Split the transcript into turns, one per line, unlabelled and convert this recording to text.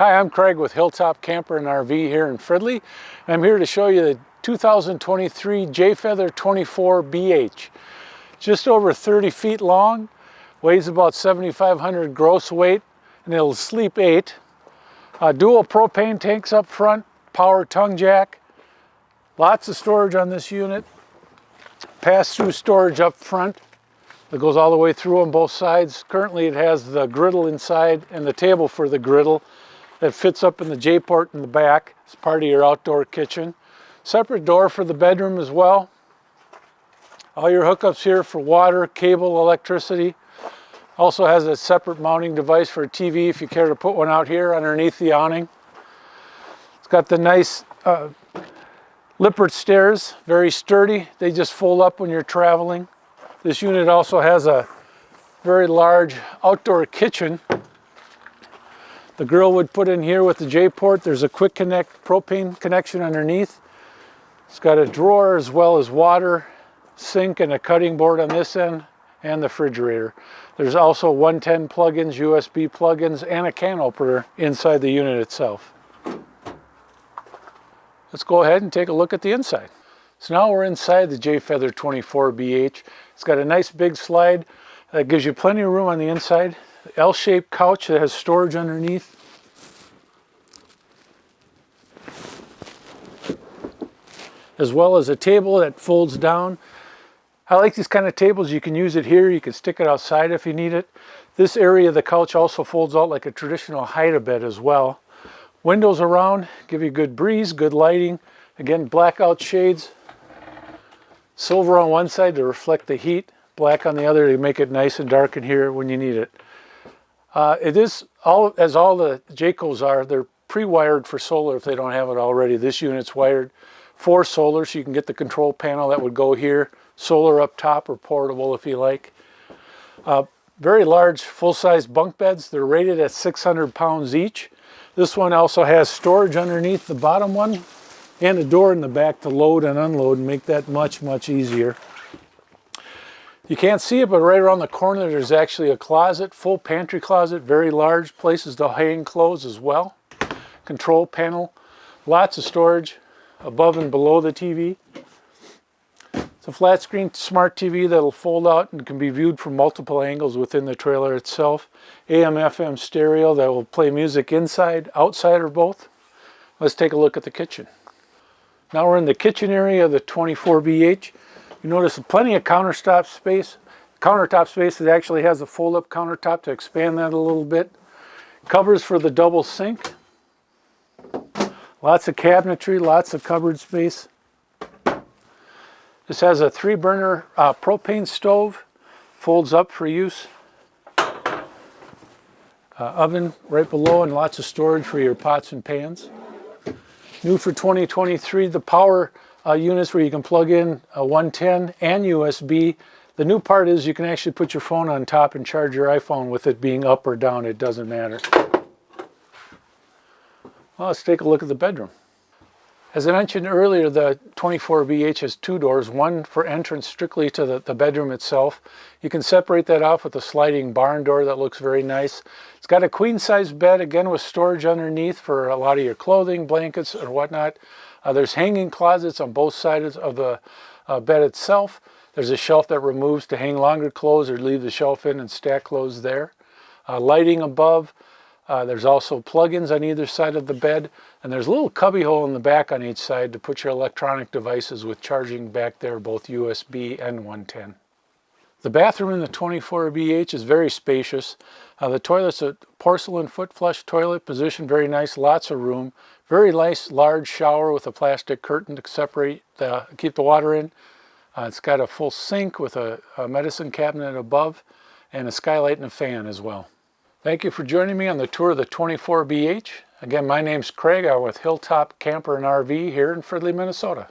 Hi, I'm Craig with Hilltop Camper and RV here in Fridley. I'm here to show you the 2023 Jay Feather 24BH. Just over 30 feet long, weighs about 7,500 gross weight, and it'll sleep eight. Uh, dual propane tanks up front, power tongue jack, lots of storage on this unit, pass-through storage up front that goes all the way through on both sides. Currently it has the griddle inside and the table for the griddle that fits up in the J-port in the back. It's part of your outdoor kitchen. Separate door for the bedroom as well. All your hookups here for water, cable, electricity. Also has a separate mounting device for a TV if you care to put one out here underneath the awning. It's got the nice uh, Lippert stairs, very sturdy. They just fold up when you're traveling. This unit also has a very large outdoor kitchen the grill would put in here with the J-port. There's a quick connect propane connection underneath. It's got a drawer as well as water, sink, and a cutting board on this end, and the refrigerator. There's also 110 plugins, USB plugins, and a can opener inside the unit itself. Let's go ahead and take a look at the inside. So now we're inside the Jay Feather 24BH. It's got a nice big slide that gives you plenty of room on the inside. L-shaped couch that has storage underneath. As well as a table that folds down. I like these kind of tables. You can use it here. You can stick it outside if you need it. This area of the couch also folds out like a traditional hide-a-bed as well. Windows around, give you good breeze, good lighting. Again, blackout shades. Silver on one side to reflect the heat. Black on the other to make it nice and dark in here when you need it. Uh, it is, all as all the Jaycos are, they're pre-wired for solar if they don't have it already. This unit's wired for solar, so you can get the control panel that would go here, solar up top or portable if you like. Uh, very large full-size bunk beds. They're rated at 600 pounds each. This one also has storage underneath the bottom one and a door in the back to load and unload and make that much, much easier. You can't see it, but right around the corner there's actually a closet, full pantry closet, very large, places to hang clothes as well. Control panel, lots of storage above and below the TV. It's a flat screen smart TV that'll fold out and can be viewed from multiple angles within the trailer itself. AM FM stereo that will play music inside, outside, or both. Let's take a look at the kitchen. Now we're in the kitchen area of the 24BH. You notice plenty of countertop space. Countertop space that actually has a fold-up countertop to expand that a little bit. Covers for the double sink. Lots of cabinetry, lots of cupboard space. This has a three burner uh, propane stove, folds up for use. Uh, oven right below and lots of storage for your pots and pans. New for 2023, the power uh, units where you can plug in a 110 and USB. The new part is you can actually put your phone on top and charge your iPhone with it being up or down. It doesn't matter. Well, let's take a look at the bedroom. As I mentioned earlier, the 24BH has two doors, one for entrance strictly to the, the bedroom itself. You can separate that off with a sliding barn door that looks very nice. It's got a queen size bed, again with storage underneath for a lot of your clothing, blankets, or whatnot. Uh, there's hanging closets on both sides of the uh, bed itself. There's a shelf that removes to hang longer clothes or leave the shelf in and stack clothes there. Uh, lighting above. Uh, there's also plug-ins on either side of the bed. And there's a little cubby hole in the back on each side to put your electronic devices with charging back there, both USB and 110. The bathroom in the 24BH is very spacious. Uh, the toilet's a porcelain foot flush toilet, positioned very nice, lots of room. Very nice large shower with a plastic curtain to separate, the, keep the water in. Uh, it's got a full sink with a, a medicine cabinet above and a skylight and a fan as well. Thank you for joining me on the tour of the 24BH. Again, my name's Craig. I'm with Hilltop Camper and RV here in Fridley, Minnesota.